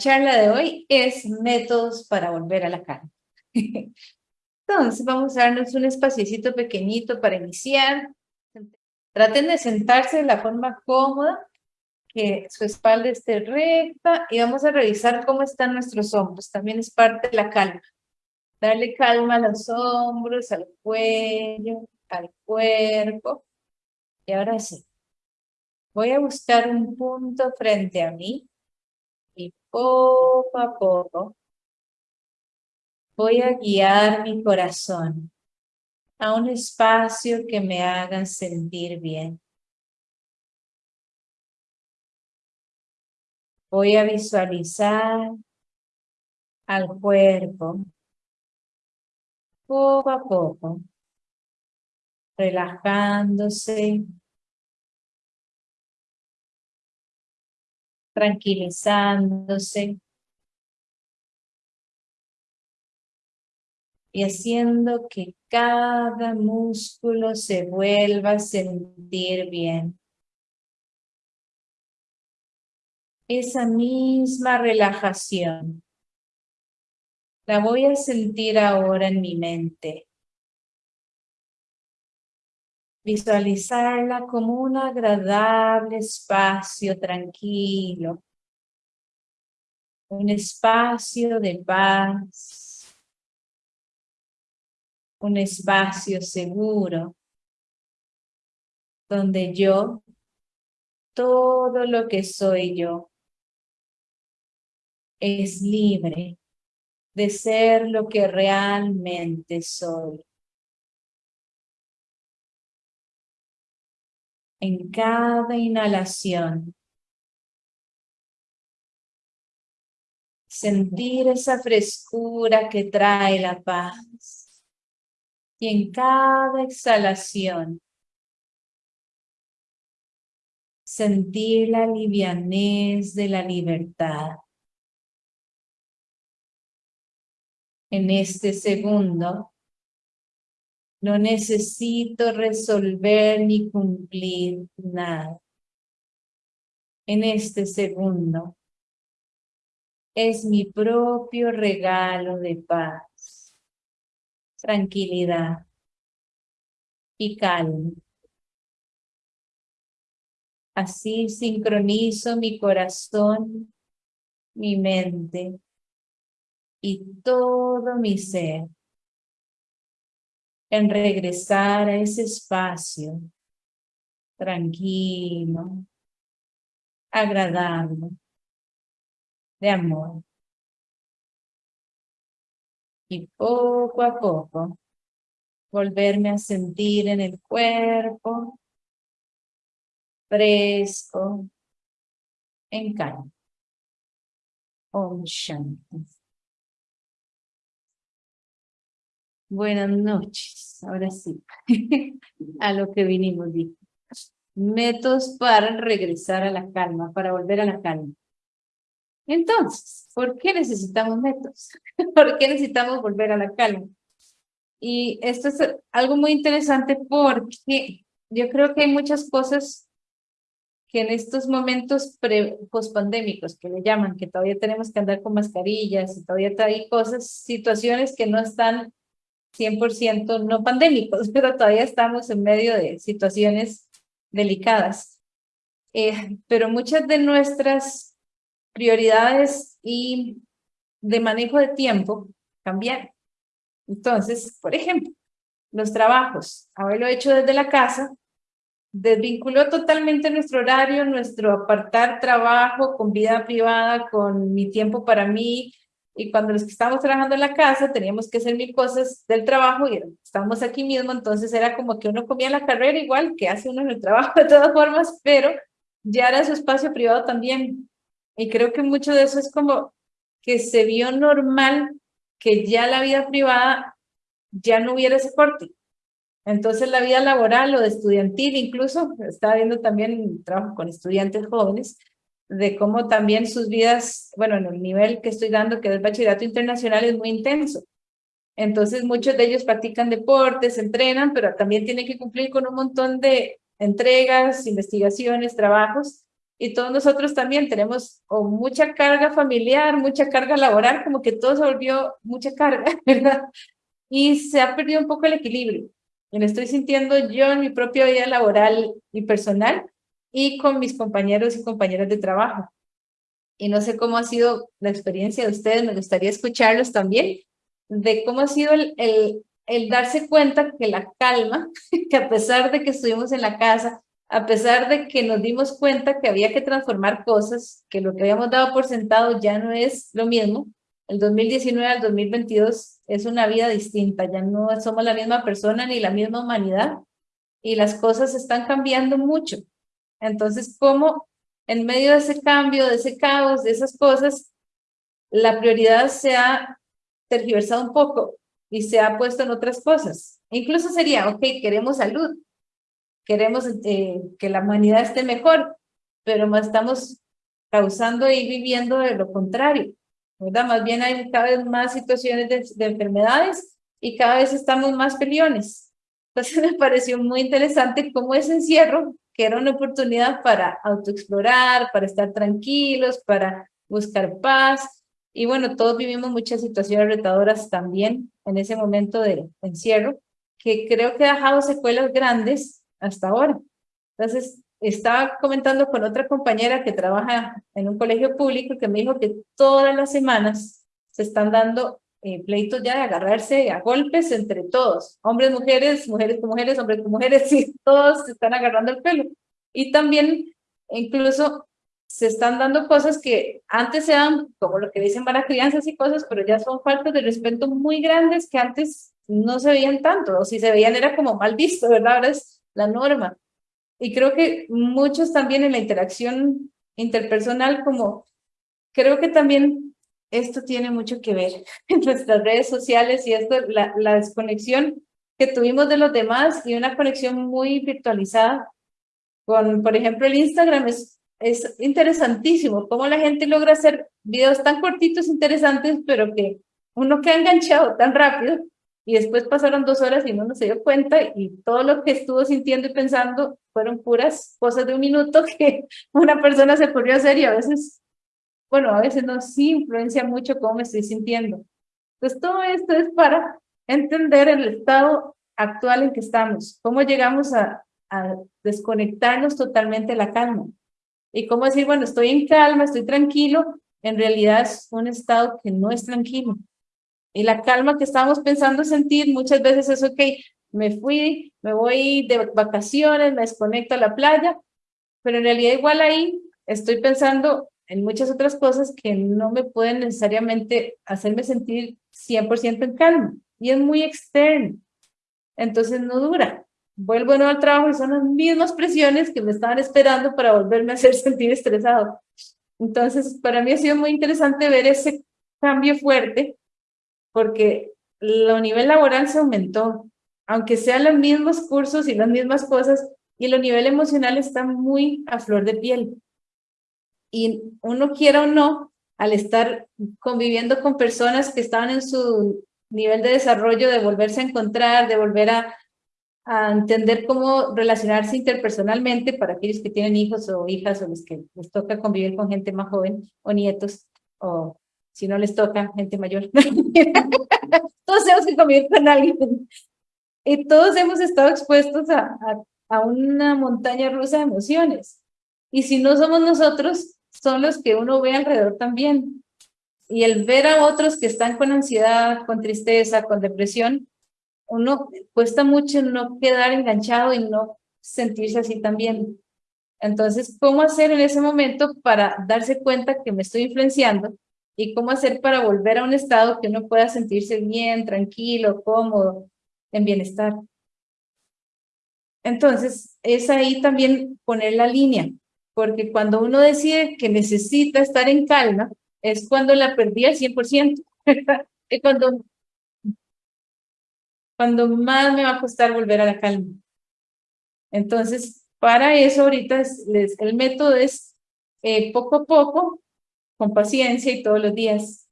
charla de hoy es métodos para volver a la calma. Entonces vamos a darnos un espaciecito pequeñito para iniciar. Traten de sentarse de la forma cómoda, que su espalda esté recta y vamos a revisar cómo están nuestros hombros. También es parte de la calma. Darle calma a los hombros, al cuello, al cuerpo. Y ahora sí, voy a buscar un punto frente a mí y poco a poco voy a guiar mi corazón a un espacio que me haga sentir bien. Voy a visualizar al cuerpo poco a poco, relajándose, tranquilizándose y haciendo que cada músculo se vuelva a sentir bien. Esa misma relajación la voy a sentir ahora en mi mente. Visualizarla como un agradable espacio tranquilo. Un espacio de paz. Un espacio seguro. Donde yo, todo lo que soy yo, es libre de ser lo que realmente soy. En cada inhalación. Sentir esa frescura que trae la paz. Y en cada exhalación, sentir la livianez de la libertad. En este segundo, no necesito resolver ni cumplir nada. En este segundo, es mi propio regalo de paz, tranquilidad y calma. Así sincronizo mi corazón, mi mente y todo mi ser en regresar a ese espacio tranquilo, agradable, de amor. Y poco a poco, volverme a sentir en el cuerpo, fresco, en calma. Om Shanti. Buenas noches, ahora sí, a lo que vinimos. Métodos para regresar a la calma, para volver a la calma. Entonces, ¿por qué necesitamos métodos? ¿Por qué necesitamos volver a la calma? Y esto es algo muy interesante porque yo creo que hay muchas cosas que en estos momentos pospandémicos, que le llaman, que todavía tenemos que andar con mascarillas y todavía hay cosas, situaciones que no están 100% no pandémicos, pero todavía estamos en medio de situaciones delicadas. Eh, pero muchas de nuestras prioridades y de manejo de tiempo cambian. Entonces, por ejemplo, los trabajos, haberlo hecho desde la casa, desvinculó totalmente nuestro horario, nuestro apartar trabajo con vida privada, con mi tiempo para mí, y cuando los que estábamos trabajando en la casa teníamos que hacer mil cosas del trabajo y estábamos aquí mismo, entonces era como que uno comía la carrera igual que hace uno en el trabajo de todas formas, pero ya era su espacio privado también. Y creo que mucho de eso es como que se vio normal que ya la vida privada ya no hubiera ese corte. Entonces la vida laboral o de estudiantil incluso, estaba viendo también trabajo con estudiantes jóvenes, de cómo también sus vidas, bueno, en el nivel que estoy dando, que es el bachillerato internacional, es muy intenso. Entonces muchos de ellos practican deportes, entrenan, pero también tienen que cumplir con un montón de entregas, investigaciones, trabajos, y todos nosotros también tenemos mucha carga familiar, mucha carga laboral, como que todo se volvió mucha carga, ¿verdad? Y se ha perdido un poco el equilibrio. Y lo estoy sintiendo yo en mi propia vida laboral y personal y con mis compañeros y compañeras de trabajo. Y no sé cómo ha sido la experiencia de ustedes, me gustaría escucharlos también, de cómo ha sido el, el, el darse cuenta que la calma, que a pesar de que estuvimos en la casa, a pesar de que nos dimos cuenta que había que transformar cosas, que lo que habíamos dado por sentado ya no es lo mismo, el 2019 al 2022 es una vida distinta, ya no somos la misma persona ni la misma humanidad y las cosas están cambiando mucho. Entonces, ¿cómo en medio de ese cambio, de ese caos, de esas cosas, la prioridad se ha tergiversado un poco y se ha puesto en otras cosas? Incluso sería, ok, queremos salud, queremos eh, que la humanidad esté mejor, pero estamos causando y viviendo de lo contrario. Más bien hay cada vez más situaciones de, enfermedades y cada vez estamos más peleones. Entonces me pareció muy interesante cómo ese encierro, que era una oportunidad para autoexplorar, para estar tranquilos, para buscar paz. Y bueno, todos vivimos muchas situaciones retadoras también en ese momento de encierro, que creo que ha dejado secuelas grandes hasta ahora. Entonces, estaba comentando con otra compañera que trabaja en un colegio público que me dijo que todas las semanas se están dando eh, pleitos ya de agarrarse a golpes entre todos, hombres, mujeres, mujeres con mujeres, hombres con mujeres, y todos se están agarrando el pelo. Y también incluso se están dando cosas que antes se dan, como lo que dicen para crianzas y cosas, pero ya son faltas de respeto muy grandes que antes no se veían tanto, o si se veían era como mal visto, ¿verdad? Ahora es la norma. Y creo que muchos también en la interacción interpersonal, como creo que también esto tiene mucho que ver en nuestras redes sociales y esto, la, desconexión que tuvimos de los demás y una conexión muy virtualizada con, por ejemplo, el Instagram es, es interesantísimo, cómo la gente logra hacer videos tan cortitos, interesantes, pero que uno queda enganchado tan rápido y después pasaron dos horas y uno no se dio cuenta y todo lo que estuvo sintiendo y pensando fueron puras cosas de un minuto que una persona se ocurrió hacer y a veces, bueno, a veces no, sí influencia mucho cómo me estoy sintiendo. Entonces todo esto es para entender el estado actual en que estamos, cómo llegamos a, desconectarnos totalmente de la calma y cómo decir, bueno, estoy en calma, estoy tranquilo, en realidad es un estado que no es tranquilo y la calma que estábamos pensando sentir muchas veces es, ok, me fui, me voy de vacaciones, me desconecto a la playa, pero en realidad igual ahí estoy pensando en muchas otras cosas que no me pueden necesariamente hacerme sentir 100% en calma. Y es muy externo. Entonces no dura. Vuelvo nuevo al trabajo y son las mismas presiones que me estaban esperando para volverme a hacer sentir estresado. Entonces, para mí ha sido muy interesante ver ese cambio fuerte porque el nivel laboral se aumentó, aunque sean los mismos cursos y las mismas cosas, y el nivel emocional está muy a flor de piel. Y uno quiera o no, al estar conviviendo con personas que estaban en su nivel de desarrollo, de volverse a encontrar, de volver a, a entender cómo relacionarse interpersonalmente para aquellos que tienen hijos o hijas o los que les toca convivir con gente más joven o nietos o si no les toca, gente mayor. todos hemos que convivir con alguien. Y todos hemos estado expuestos a, a, una montaña rusa de emociones. Y si no somos nosotros, son los que uno ve alrededor también. Y el ver a otros que están con ansiedad, con tristeza, con depresión, uno cuesta mucho no quedar enganchado y no sentirse así también. Entonces, ¿cómo hacer en ese momento para darse cuenta que me estoy influenciando y cómo hacer para volver a un estado que uno pueda sentirse bien, tranquilo, cómodo, en bienestar. Entonces, es ahí también poner la línea, porque cuando uno decide que necesita estar en calma, es cuando la perdí al 100%, es cuando, cuando más me va a costar volver a la calma. Entonces, para eso ahorita es, el método es eh, poco a poco con paciencia y todos los días,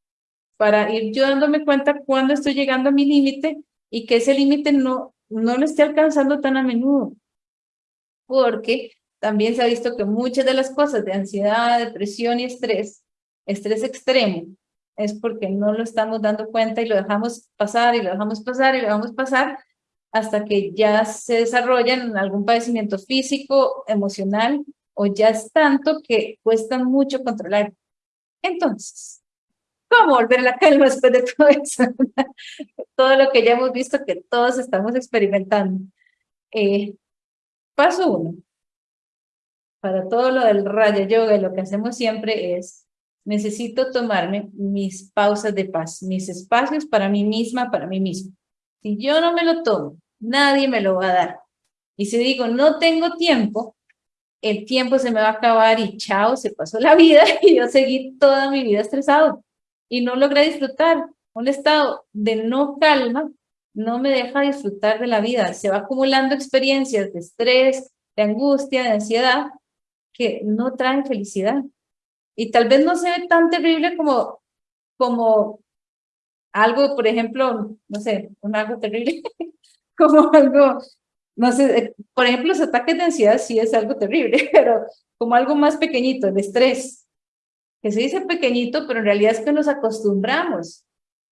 para ir yo dándome cuenta cuando estoy llegando a mi límite y que ese límite no, no lo esté alcanzando tan a menudo. Porque también se ha visto que muchas de las cosas de ansiedad, depresión y estrés, estrés extremo, es porque no lo estamos dando cuenta y lo dejamos pasar y lo dejamos pasar y lo dejamos pasar hasta que ya se desarrolla en algún padecimiento físico, emocional o ya es tanto que cuesta mucho controlar. Entonces, ¿cómo volver a la calma después de todo eso? todo lo que ya hemos visto que todos estamos experimentando. Eh, paso uno. Para todo lo del Raya Yoga, lo que hacemos siempre es, necesito tomarme mis pausas de paz, mis espacios para mí misma, para mí mismo. Si yo no me lo tomo, nadie me lo va a dar. Y si digo, no tengo tiempo, el tiempo se me va a acabar y chao, se pasó la vida y yo seguí toda mi vida estresado y no logré disfrutar. Un estado de no calma no me deja disfrutar de la vida. Se va acumulando experiencias de estrés, de angustia, de ansiedad, que no traen felicidad. Y tal vez no se ve tan terrible como, como algo, por ejemplo, no sé, un algo terrible, como algo, no sé, por ejemplo, los ataques de ansiedad sí es algo terrible, pero como algo más pequeñito, el estrés, que se dice pequeñito, pero en realidad es que nos acostumbramos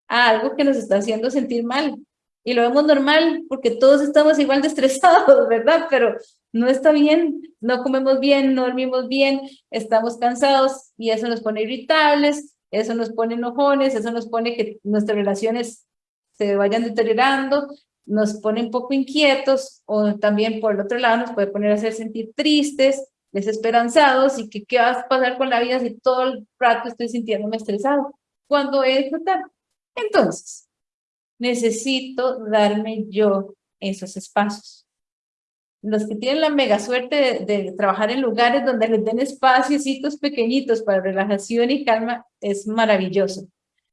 a algo que nos está haciendo sentir mal y lo vemos normal porque todos estamos igual de estresados, ¿verdad? Pero no está bien, no comemos bien, no dormimos bien, estamos cansados y eso nos pone irritables, eso nos pone enojones, eso nos pone que nuestras relaciones se vayan deteriorando, nos pone un poco inquietos o también por el otro lado nos puede poner a hacer sentir tristes, desesperanzados y que qué va a pasar con la vida si todo el rato estoy sintiéndome estresado. Cuando es disfrutar. Entonces, necesito darme yo esos espacios. Los que tienen la mega suerte de, trabajar en lugares donde les den espacios pequeñitos para relajación y calma, es maravilloso.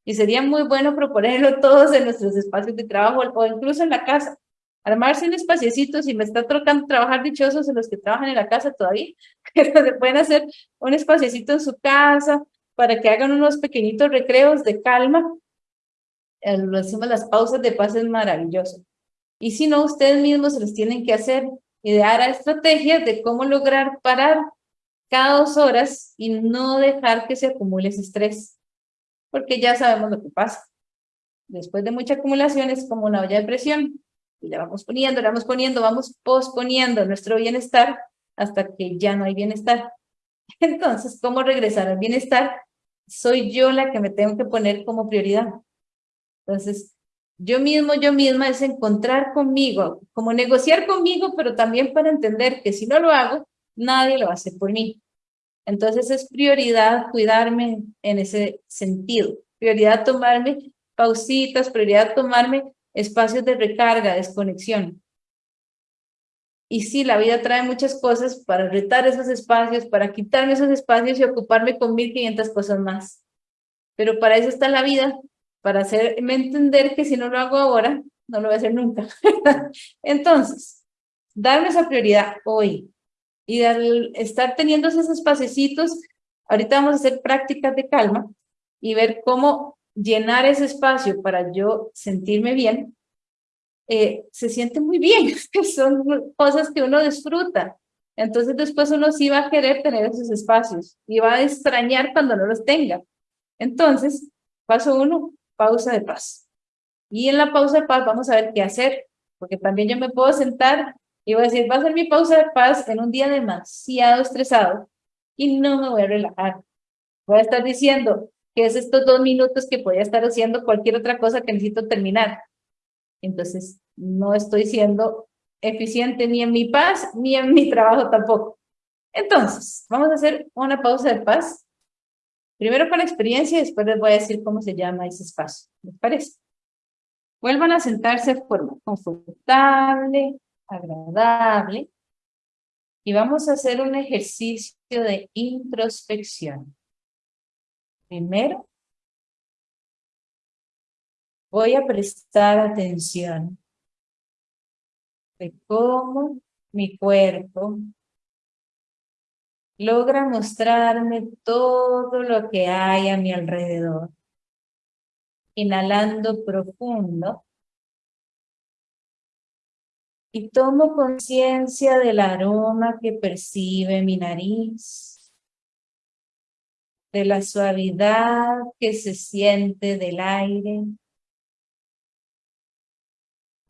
Y sería muy bueno proponerlo todos en nuestros espacios de trabajo o incluso en la casa. Armarse un espaciecito, si me está tocando trabajar dichosos en los que trabajan en la casa todavía, pero se pueden hacer un espaciecito en su casa para que hagan unos pequeñitos recreos de calma lo decimos las pausas de paz es maravilloso. Y si no, ustedes mismos se los tienen que hacer, idear a estrategias de cómo lograr parar cada dos horas y no dejar que se acumule ese estrés, porque ya sabemos lo que pasa. Después de mucha acumulación es como una olla de presión, y le vamos poniendo, le vamos poniendo, vamos posponiendo nuestro bienestar hasta que ya no hay bienestar. Entonces, ¿cómo regresar al bienestar? Soy yo la que me tengo que poner como prioridad. Entonces, yo mismo, yo misma es encontrar conmigo, como negociar conmigo, pero también para entender que si no lo hago, nadie lo hace por mí. Entonces es prioridad cuidarme en ese sentido, prioridad tomarme pausitas, prioridad tomarme espacios de recarga, desconexión. Y sí, la vida trae muchas cosas para retar esos espacios, para quitarme esos espacios y ocuparme con 1500 cosas más. Pero para eso está la vida, para hacerme entender que si no lo hago ahora, no lo voy a hacer nunca. Entonces, darme esa prioridad hoy y estar teniendo esos espacios, ahorita vamos a hacer prácticas de calma y ver cómo llenar ese espacio para yo sentirme bien, eh, se siente muy bien, son cosas que uno disfruta. Entonces después uno sí va a querer tener esos espacios y va a extrañar cuando no los tenga. Entonces, paso uno, pausa de paz. Y en la pausa de paz vamos a ver qué hacer, porque también yo me puedo sentar y voy a decir, va a ser mi pausa de paz en un día demasiado estresado y no me voy a relajar. Voy a estar diciendo que es estos dos minutos que podría estar haciendo cualquier otra cosa que necesito terminar. Entonces, no estoy siendo eficiente ni en mi paz, ni en mi trabajo tampoco. Entonces, vamos a hacer una pausa de paz Primero con experiencia y después les voy a decir cómo se llama ese espacio. ¿Les parece? Vuelvan a sentarse de forma confortable, agradable. Y vamos a hacer un ejercicio de introspección. Primero, voy a prestar atención de cómo mi cuerpo logra mostrarme todo lo que hay a mi alrededor. Inhalando profundo. Y tomo conciencia del aroma que percibe mi nariz, de la suavidad que se siente del aire.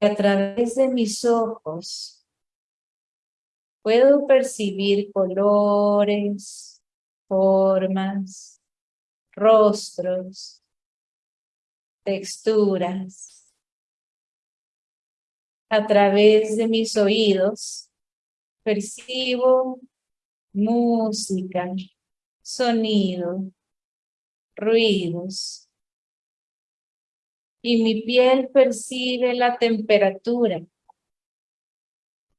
A través de mis ojos puedo percibir colores, formas, rostros, texturas a través de mis oídos, percibo música, sonido, ruidos. Y mi piel percibe la temperatura,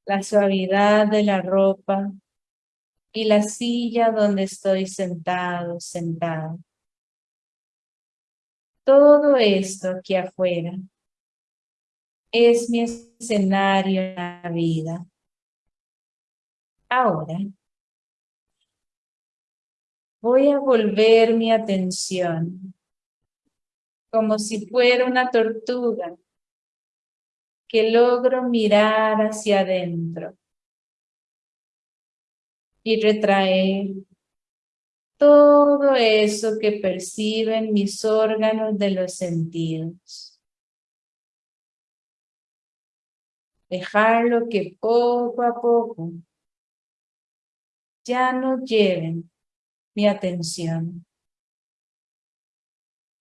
la suavidad de la ropa y la silla donde estoy sentado, sentado. Todo esto aquí afuera es mi escenario en la vida. Ahora, voy a volver mi atención como si fuera una tortuga que logro mirar hacia adentro y retraer todo eso que perciben mis órganos de los sentidos. dejarlo que poco a poco ya no lleven mi atención.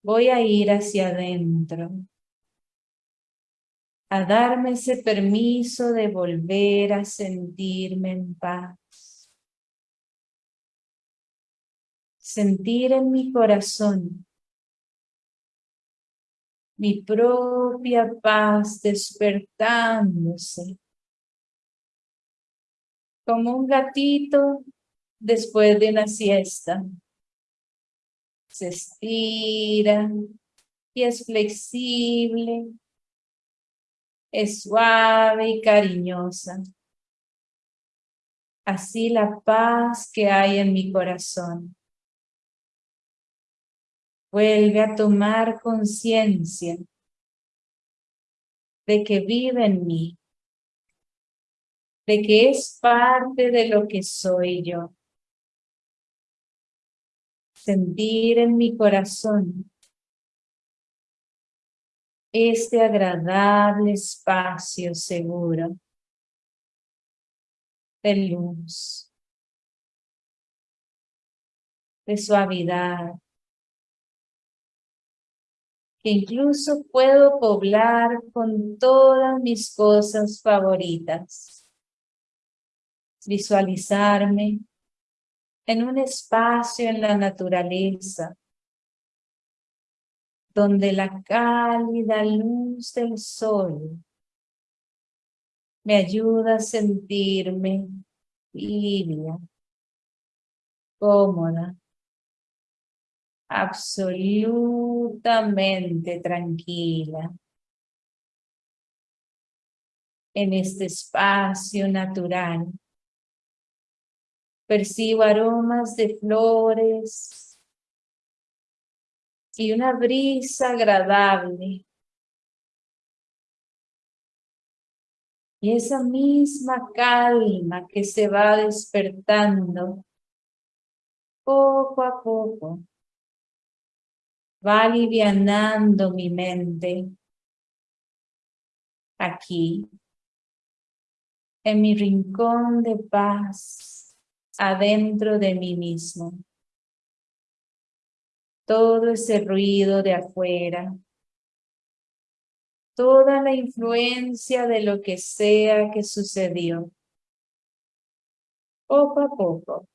Voy a ir hacia adentro, a darme ese permiso de volver a sentirme en paz. Sentir en mi corazón mi propia paz despertándose. Como un gatito después de una siesta. Se estira y es flexible, es suave y cariñosa. Así la paz que hay en mi corazón. Vuelve a tomar conciencia de que vive en mí, de que es parte de lo que soy yo. Sentir en mi corazón este agradable espacio seguro de luz, de suavidad, que incluso puedo poblar con todas mis cosas favoritas. Visualizarme en un espacio en la naturaleza, donde la cálida luz del sol me ayuda a sentirme libre, cómoda, absolutamente tranquila en este espacio natural. Percibo aromas de flores y una brisa agradable. Y esa misma calma que se va despertando poco a poco va alivianando mi mente aquí, en mi rincón de paz, adentro de mí mismo. Todo ese ruido de afuera, toda la influencia de lo que sea que sucedió, poco a poco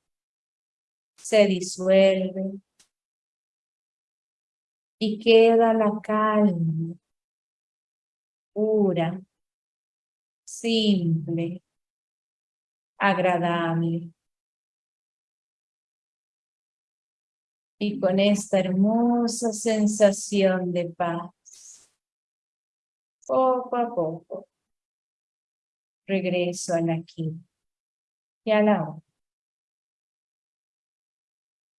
se disuelve, y queda la calma, pura, simple, agradable. Y con esta hermosa sensación de paz, poco a poco, regreso al aquí y a la hora.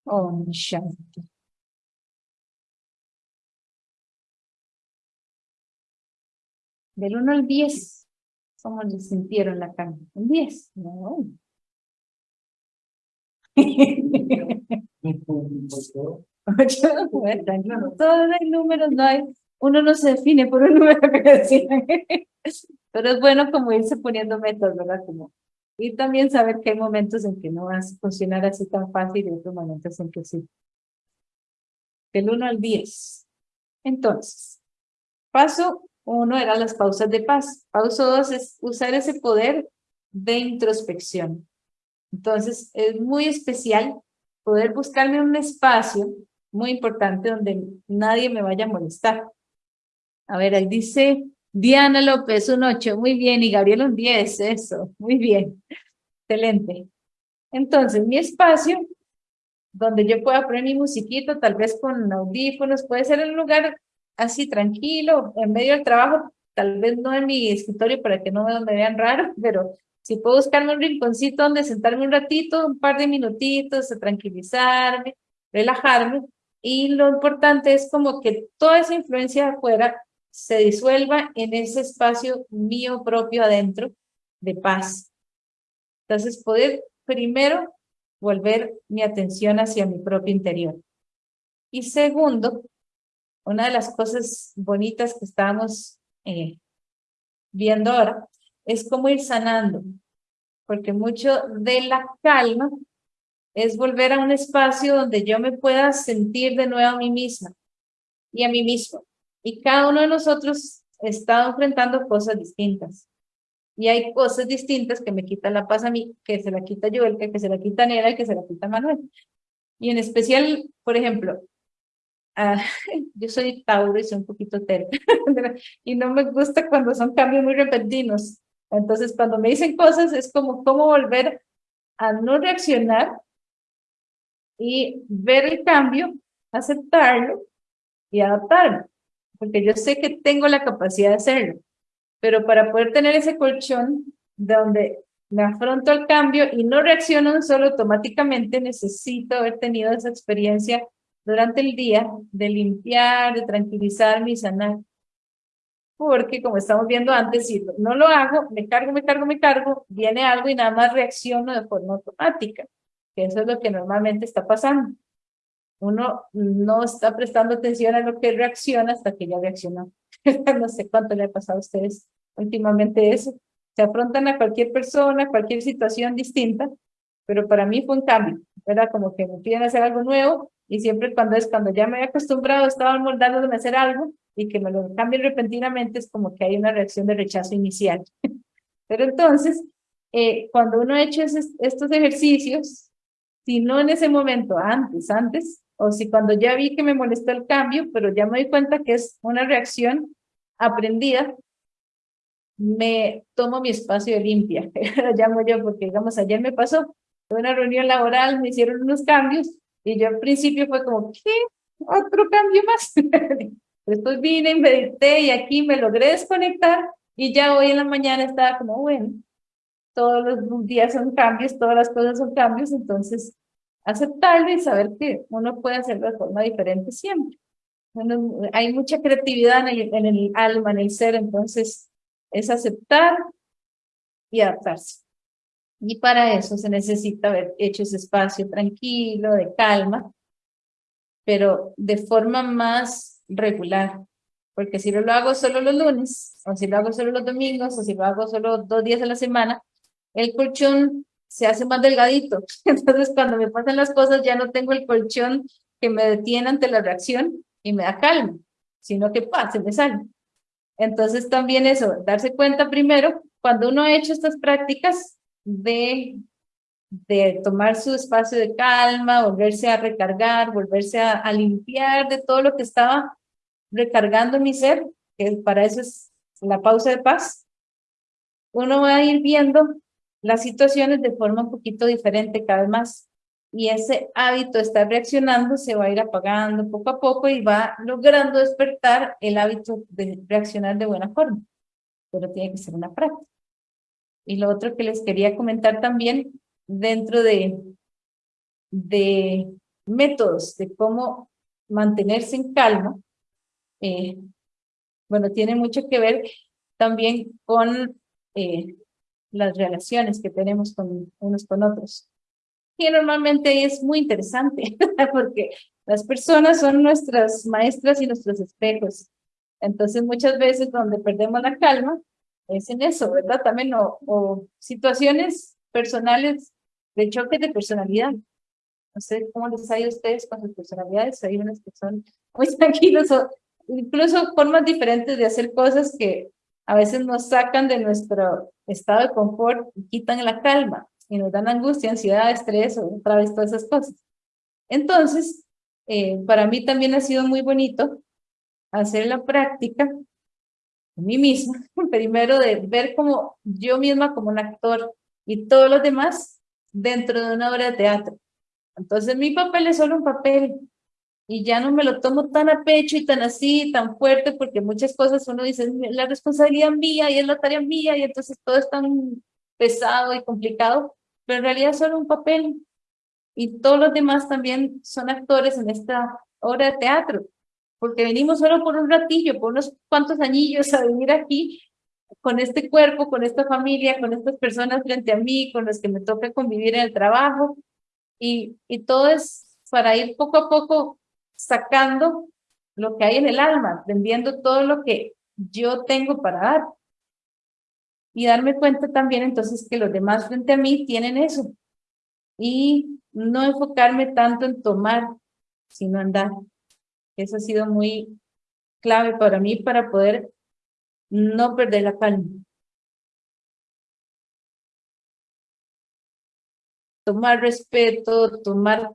Om Shanti. Del 1 al 10, ¿Cómo le sintieron la calma? Un 10. No. Todos hay números, no hay, uno no se define por un número que decían. Pero es bueno como irse poniendo metas, ¿verdad? Como, y también saber que hay momentos en que no va a funcionar así tan fácil y otros momentos en que sí. Del 1 al 10. Entonces, paso uno era las pausas de paz. Paso dos es usar ese poder de introspección. Entonces, es muy especial poder buscarme un espacio muy importante donde nadie me vaya a molestar. A ver, ahí dice Diana López, un 8, muy bien, y Gabriel un 10, eso, muy bien, excelente. Entonces, mi espacio, donde yo pueda poner mi musiquito, tal vez con audífonos, puede ser un lugar así tranquilo, en medio del trabajo, tal vez no en mi escritorio para que no me vean raro, pero si puedo buscarme un rinconcito donde sentarme un ratito, un par de minutitos, a tranquilizarme, relajarme, y lo importante es como que toda esa influencia de afuera se disuelva en ese espacio mío propio adentro de paz. Entonces, poder primero volver mi atención hacia mi propio interior. Y segundo, una de las cosas bonitas que estamos eh, viendo ahora es cómo ir sanando, porque mucho de la calma es volver a un espacio donde yo me pueda sentir de nuevo a mí misma y a mí mismo. Y cada uno de nosotros está enfrentando cosas distintas. Y hay cosas distintas que me quitan la paz a mí, que se la quita Joel, que se la quita Nera y que se la quita Manuel. Y en especial, por ejemplo, ah, yo soy Tauro y soy un poquito terca, y no me gusta cuando son cambios muy repentinos. Entonces, cuando me dicen cosas, es como cómo volver a no reaccionar y ver el cambio, aceptarlo y adaptarme, porque yo sé que tengo la capacidad de hacerlo, pero para poder tener ese colchón donde me afronto al cambio y no reacciono solo automáticamente, necesito haber tenido esa experiencia durante el día de limpiar, de tranquilizarme y sanar porque como estamos viendo antes, si no lo hago, me cargo, me cargo, me cargo, viene algo y nada más reacciono de forma automática, que eso es lo que normalmente está pasando. Uno no está prestando atención a lo que reacciona hasta que ya reaccionó. no sé cuánto le ha pasado a ustedes últimamente eso. Se afrontan a cualquier persona, cualquier situación distinta, pero para mí fue un cambio, ¿verdad? Como que me piden hacer algo nuevo y siempre cuando es cuando ya me he acostumbrado, estaba moldándome a hacer algo, y que me lo cambien repentinamente es como que hay una reacción de rechazo inicial. Pero entonces, eh, cuando uno ha hecho estos ejercicios, si no en ese momento, antes, antes, o si cuando ya vi que me molestó el cambio, pero ya me doy cuenta que es una reacción aprendida, me tomo mi espacio de limpia, lo llamo yo, porque digamos, ayer me pasó, fue una reunión laboral, me hicieron unos cambios, y yo al principio fue como, ¿qué? ¿Otro cambio más? Después vine, medité y aquí me logré desconectar y ya hoy en la mañana estaba como, bueno, todos los días son cambios, todas las cosas son cambios, entonces aceptarlo y saber que uno puede hacerlo de forma diferente siempre. hay mucha creatividad en el, en el alma, en el ser, entonces es aceptar y adaptarse. Y para eso se necesita haber hecho ese espacio tranquilo, de calma, pero de forma más regular, porque si lo hago solo los lunes, o si lo hago solo los domingos, o si lo hago solo dos días a la semana, el colchón se hace más delgadito. Entonces, cuando me pasan las cosas, ya no tengo el colchón que me detiene ante la reacción y me da calma, sino que ¡pah! se me sale. Entonces, también eso, darse cuenta primero, cuando uno ha hecho estas prácticas de de tomar su espacio de calma, volverse a recargar, volverse a, a, limpiar de todo lo que estaba recargando mi ser, que para eso es la pausa de paz, uno va a ir viendo las situaciones de forma un poquito diferente cada vez más. Y ese hábito de estar reaccionando se va a ir apagando poco a poco y va logrando despertar el hábito de reaccionar de buena forma. Pero tiene que ser una práctica. Y lo otro que les quería comentar también dentro de, de métodos de cómo mantenerse en calma, eh, bueno, tiene mucho que ver también con eh, las relaciones que tenemos con unos con otros. Y normalmente es muy interesante, porque las personas son nuestras maestras y nuestros espejos. Entonces muchas veces donde perdemos la calma es en eso, ¿verdad? También o, o situaciones personales de choque de personalidad. No sé cómo les ha ido a ustedes con sus personalidades. Hay unas que son muy tranquilos incluso formas diferentes de hacer cosas que a veces nos sacan de nuestro estado de confort y quitan la calma y nos dan angustia, ansiedad, estrés otra vez todas esas cosas. Entonces, eh, para mí también ha sido muy bonito hacer la práctica a mí misma, primero de ver como yo misma como un actor y todos los demás dentro de una obra de teatro. Entonces mi papel es solo un papel y ya no me lo tomo tan a pecho y tan así, tan fuerte, porque muchas cosas uno dice, la responsabilidad mía y es la tarea mía y entonces todo es tan pesado y complicado, pero en realidad solo un papel. Y todos los demás también son actores en esta obra de teatro, porque venimos solo por un ratillo, por unos cuantos añillos a venir aquí con este cuerpo, con esta familia, con estas personas frente a mí, con las que me toca convivir en el trabajo, y, y todo es para ir poco a poco sacando lo que hay en el alma, vendiendo todo lo que yo tengo para dar. Y darme cuenta también entonces que los demás frente a mí tienen eso. Y no enfocarme tanto en tomar, sino en dar. Eso ha sido muy clave para mí para poder no perder la calma. Tomar respeto, tomar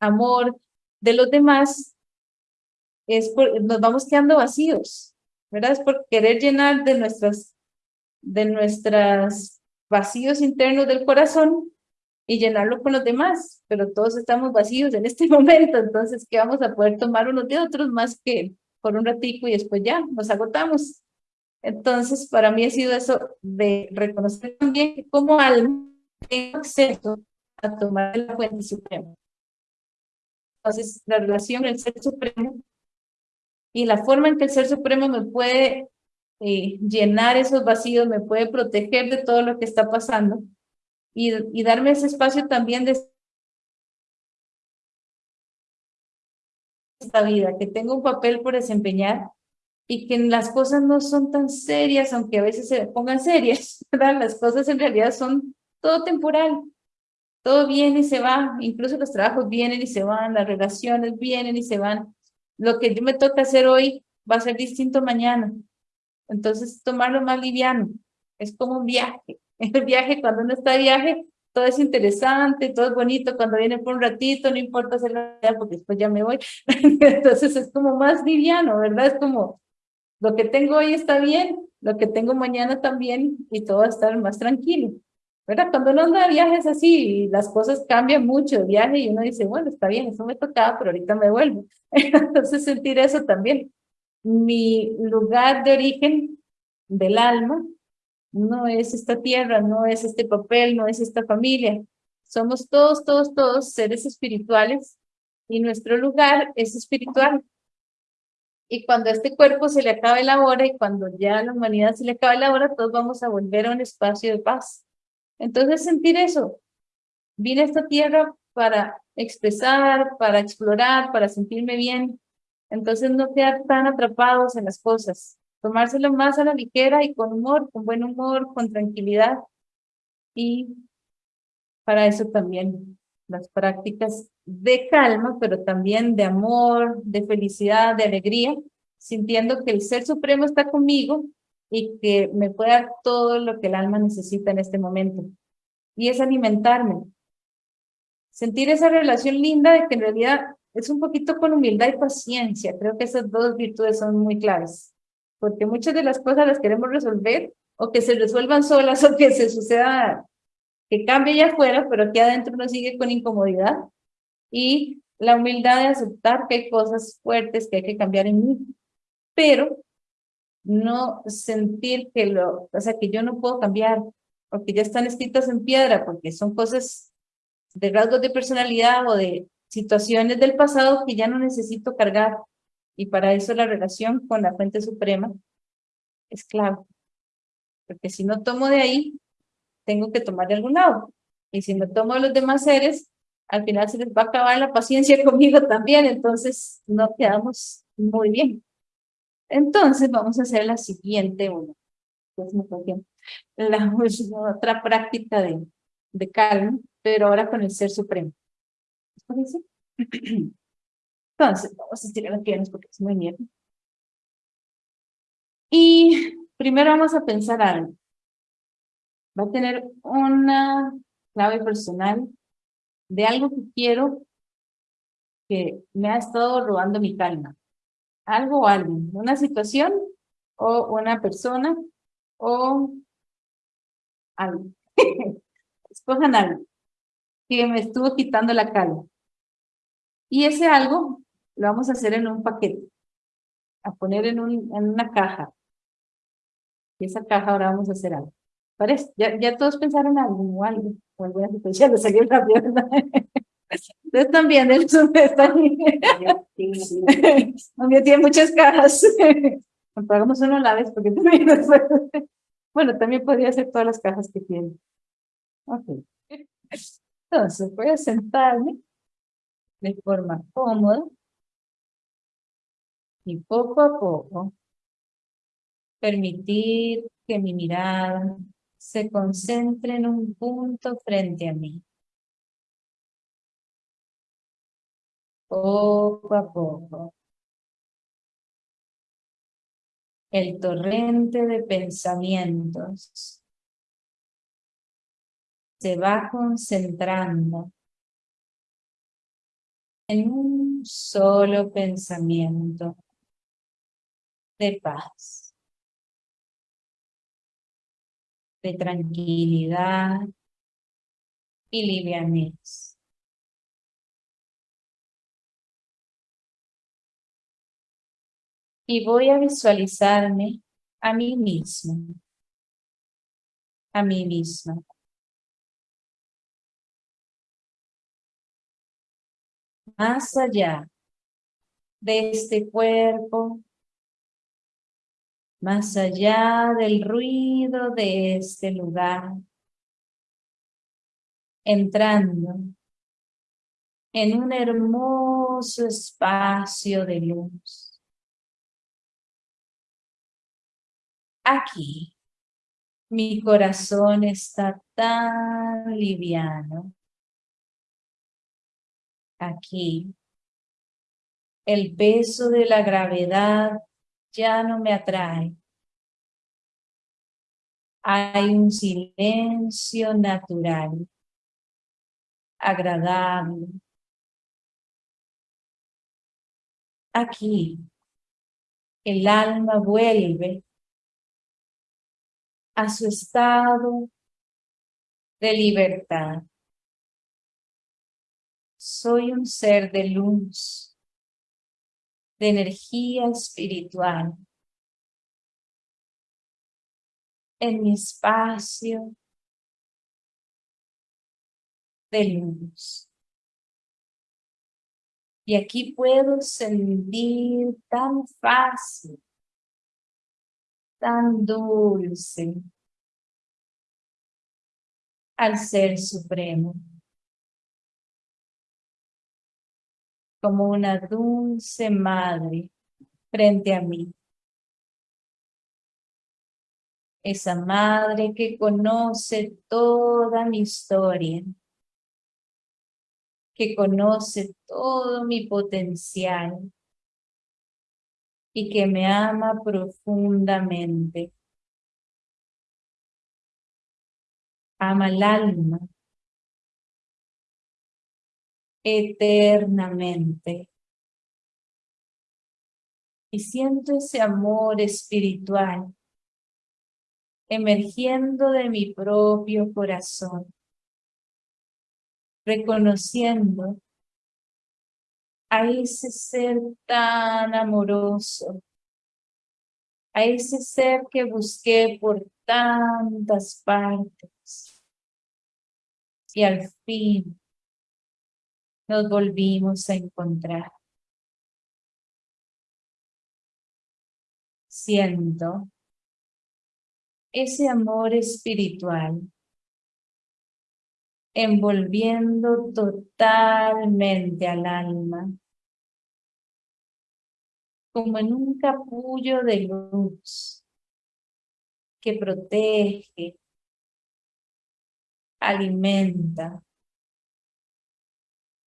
amor de los demás, es por, nos vamos quedando vacíos, ¿verdad? Es por querer llenar de nuestras, de nuestras vacíos internos del corazón y llenarlo con los demás, pero todos estamos vacíos en este momento, entonces, ¿qué vamos a poder tomar unos de otros más que por un ratico y después ya nos agotamos? Entonces, para mí ha sido eso de reconocer también que como alma tengo acceso a tomar la fuente suprema. Entonces, la relación el Ser Supremo y la forma en que el Ser Supremo me puede eh, llenar esos vacíos, me puede proteger de todo lo que está pasando, y, darme ese espacio también de esta vida, que tengo un papel por desempeñar y que las cosas no son tan serias, aunque a veces se pongan serias, ¿verdad? Las cosas en realidad son todo temporal, todo viene y se va, incluso los trabajos vienen y se van, las relaciones vienen y se van. Lo que yo me toca hacer hoy va a ser distinto mañana. Entonces, tomarlo más liviano, es como un viaje. El viaje, cuando uno está de viaje, todo es interesante, todo es bonito, cuando viene por un ratito, no importa hacerlo porque después ya me voy. Entonces es como más liviano, ¿verdad? Es como, lo que tengo hoy está bien, lo que tengo mañana también, y todo va a estar más tranquilo. ¿Verdad? Cuando uno anda de viajes así, las cosas cambian mucho viaje y uno dice, bueno, está bien, eso me tocaba, pero ahorita me vuelvo. Entonces sentir eso también. Mi lugar de origen del alma no es esta tierra, no es este papel, no es esta familia. Somos todos, todos, todos seres espirituales y nuestro lugar es espiritual. Y cuando a este cuerpo se le acabe la hora y cuando ya a la humanidad se le acabe la hora, todos vamos a volver a un espacio de paz. Entonces sentir eso. Vine a esta tierra para expresar, para explorar, para sentirme bien. Entonces no quedar tan atrapados en las cosas tomárselo más a la ligera y con humor, con buen humor, con tranquilidad. Y para eso también las prácticas de calma, pero también de amor, de felicidad, de alegría, sintiendo que el Ser Supremo está conmigo y que me puede dar todo lo que el alma necesita en este momento. Y es alimentarme. Sentir esa relación linda de que en realidad es un poquito con humildad y paciencia. Creo que esas dos virtudes son muy claves porque muchas de las cosas las queremos resolver o que se resuelvan solas o que se suceda, que cambie allá afuera, pero aquí adentro uno sigue con incomodidad. Y la humildad de aceptar que hay cosas fuertes que hay que cambiar en mí, pero no sentir que lo, o sea, que yo no puedo cambiar, o que ya están escritas en piedra, porque son cosas de rasgos de personalidad o de situaciones del pasado que ya no necesito cargar y para eso la relación con la fuente suprema es clave. Porque si no tomo de ahí, tengo que tomar de algún lado. Y si no tomo de los demás seres, al final se les va a acabar la paciencia conmigo también, entonces no quedamos muy bien. Entonces vamos a hacer la siguiente una. Pues la otra práctica de, de calma, pero ahora con el Ser Supremo. Entonces, vamos a estirar las piernas porque es muy miedo. Y primero vamos a pensar algo. Va a tener una clave personal de algo que quiero que me ha estado robando mi calma. Algo o alguien, una situación o una persona o algo. Escojan algo que me estuvo quitando la calma. Y ese algo lo vamos a hacer en un paquete, a poner en, un, en una caja. Y esa caja ahora vamos a hacer algo. ¿Parece? ¿Ya, ya todos pensaron algo o algo? O alguna situación de salir rápido, Ustedes también, están También tiene muchas cajas. Pagamos uno a la vez porque también Bueno, también podría ser todas las cajas que tiene. Ok. Entonces, voy a sentarme de forma cómoda y poco a poco permitir que mi mirada se concentre en un punto frente a mí. Poco a poco. El torrente de pensamientos se va concentrando en un solo pensamiento de paz, de tranquilidad y livianez. Y voy a visualizarme a mí mismo, a mí misma. Más allá de este cuerpo más allá del ruido de este lugar, entrando en un hermoso espacio de luz. Aquí, mi corazón está tan liviano. Aquí, el peso de la gravedad ya no me atrae. Hay un silencio natural, agradable. Aquí, el alma vuelve a su estado de libertad. Soy un ser de luz de energía espiritual en mi espacio de luz. Y aquí puedo sentir tan fácil, tan dulce al Ser Supremo. como una dulce madre frente a mí. Esa madre que conoce toda mi historia, que conoce todo mi potencial y que me ama profundamente. Ama el alma eternamente. Y siento ese amor espiritual emergiendo de mi propio corazón, reconociendo a ese ser tan amoroso, a ese ser que busqué por tantas partes. Y al fin nos volvimos a encontrar. Siento ese amor espiritual envolviendo totalmente al alma, como en un capullo de luz que protege, alimenta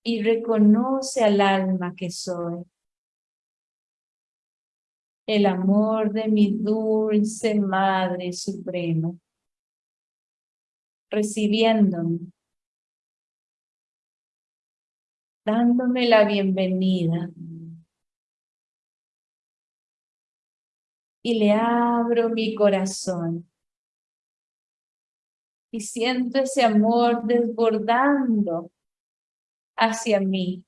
y reconoce al alma que soy. El amor de mi dulce Madre Suprema, recibiéndome, dándome la bienvenida. Y le abro mi corazón. Y siento ese amor desbordando hacia mí,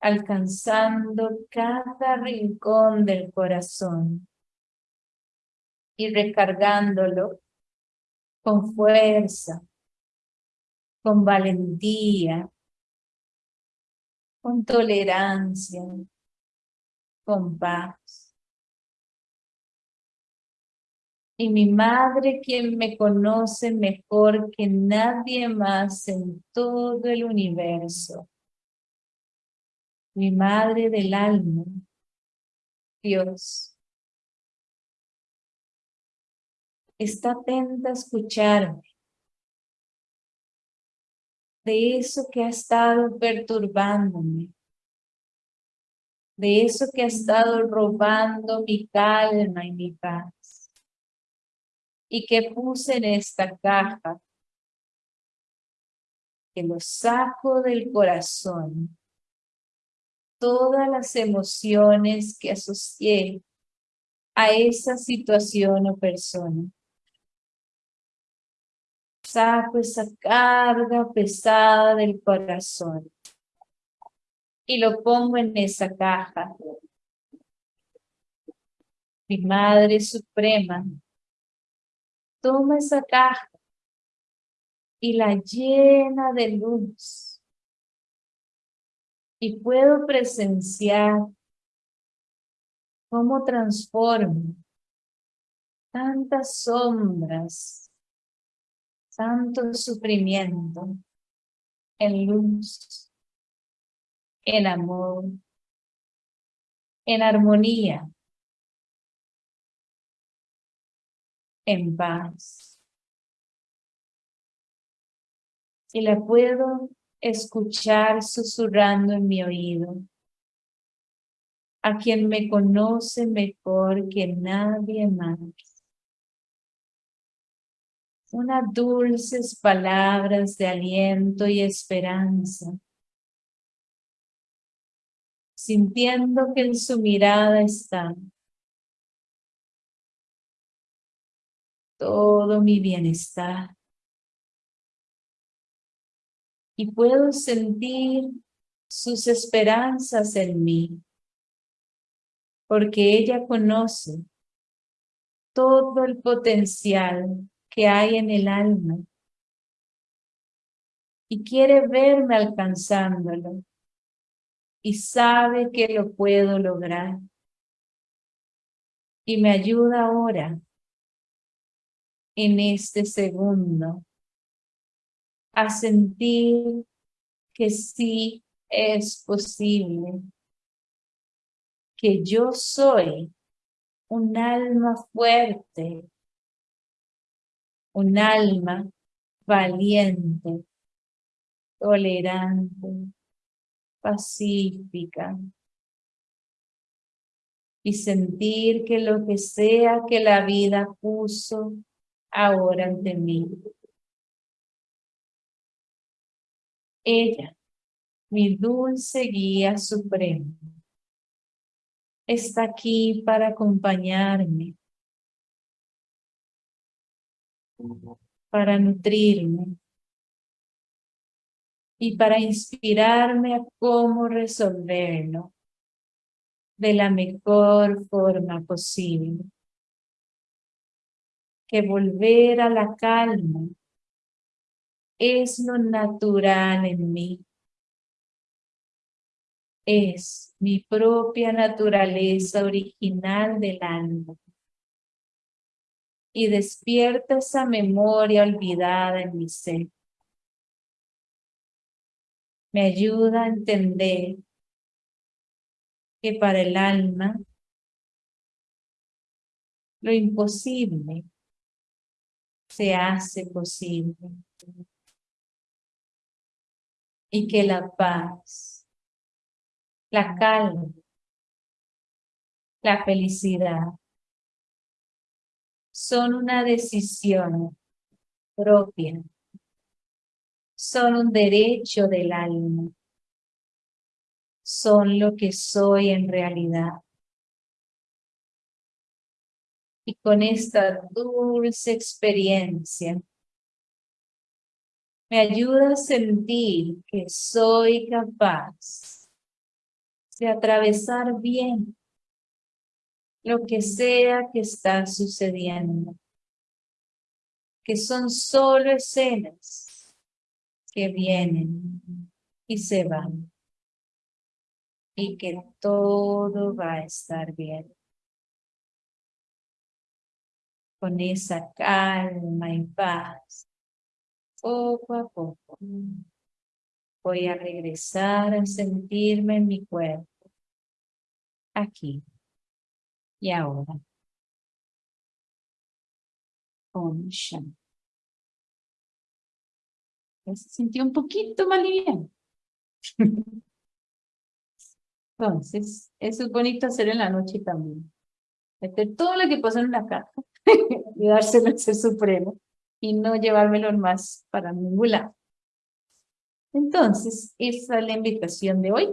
alcanzando cada rincón del corazón y recargándolo con fuerza, con valentía, con tolerancia, con paz. y mi madre quien me conoce mejor que nadie más en todo el universo. Mi madre del alma, Dios. Está atenta a escucharme. De eso que ha estado perturbándome. De eso que ha estado robando mi calma y mi paz y que puse en esta caja, que lo saco del corazón, todas las emociones que asocié a esa situación o persona. Saco esa carga pesada del corazón y lo pongo en esa caja. Mi Madre Suprema toma esa caja y la llena de luz. Y puedo presenciar cómo transforma tantas sombras, tanto sufrimiento en luz, en amor, en armonía. en paz. Y la puedo escuchar susurrando en mi oído. A quien me conoce mejor que nadie más. Unas dulces palabras de aliento y esperanza. Sintiendo que en su mirada está todo mi bienestar. Y puedo sentir sus esperanzas en mí, porque ella conoce todo el potencial que hay en el alma y quiere verme alcanzándolo y sabe que lo puedo lograr. Y me ayuda ahora en este segundo a sentir que sí es posible, que yo soy un alma fuerte, un alma valiente, tolerante, pacífica, y sentir que lo que sea que la vida puso ahora ante mí. Ella, mi dulce guía suprema, está aquí para acompañarme, para nutrirme y para inspirarme a cómo resolverlo de la mejor forma posible que volver a la calma es lo natural en mí. Es mi propia naturaleza original del alma. Y despierta esa memoria olvidada en mi ser. Me ayuda a entender que para el alma lo imposible se hace posible y que la paz, la calma, la felicidad son una decisión propia, son un derecho del alma, son lo que soy en realidad. Y con esta dulce experiencia, me ayuda a sentir que soy capaz de atravesar bien lo que sea que está sucediendo, que son solo escenas que vienen y se van, y que todo va a estar bien. Con esa calma y paz poco a poco voy a regresar a sentirme en mi cuerpo, aquí y ahora. Om Shanti. Se sintió un poquito más liviano. Entonces, eso es bonito hacer en la noche también. Meter todo lo que pasa en la caja y dárselo al Ser Supremo y no llevármelo más para ningún lado. Entonces, esa es la invitación de hoy.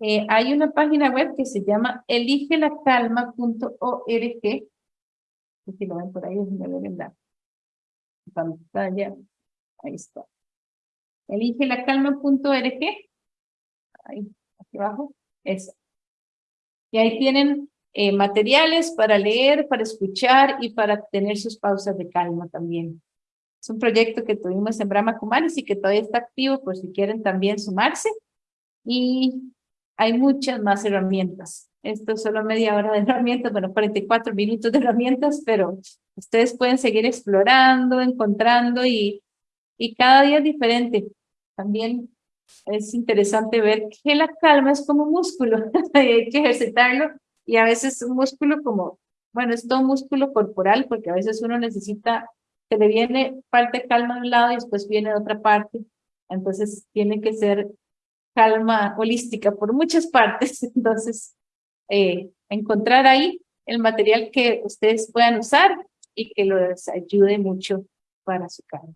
Eh, hay una página web que se llama eligelacalma.org. Si lo ven por ahí, me ven la pantalla. Ahí está. Eligelacalma.org. Ahí, aquí abajo. Eso. Y ahí tienen eh, materiales para leer, para escuchar y para tener sus pausas de calma también. Es un proyecto que tuvimos en Brahma Kumaris y que todavía está activo por si quieren también sumarse. Y hay muchas más herramientas. Esto es solo media hora de herramientas, bueno, 44 minutos de herramientas, pero ustedes pueden seguir explorando, encontrando y, y cada día es diferente. También es interesante ver que la calma es como un músculo, hay que ejercitarlo y a veces un músculo como, bueno, es todo músculo corporal porque a veces uno necesita se le viene de calma de un lado y después viene de otra parte. Entonces tiene que ser calma holística por muchas partes. Entonces, eh, encontrar ahí el material que ustedes puedan usar y que les ayude mucho para su calma.